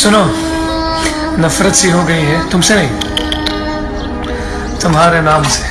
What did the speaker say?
सुनो नफरत सी हो गई है तुमसे नहीं तुम्हारे नाम से।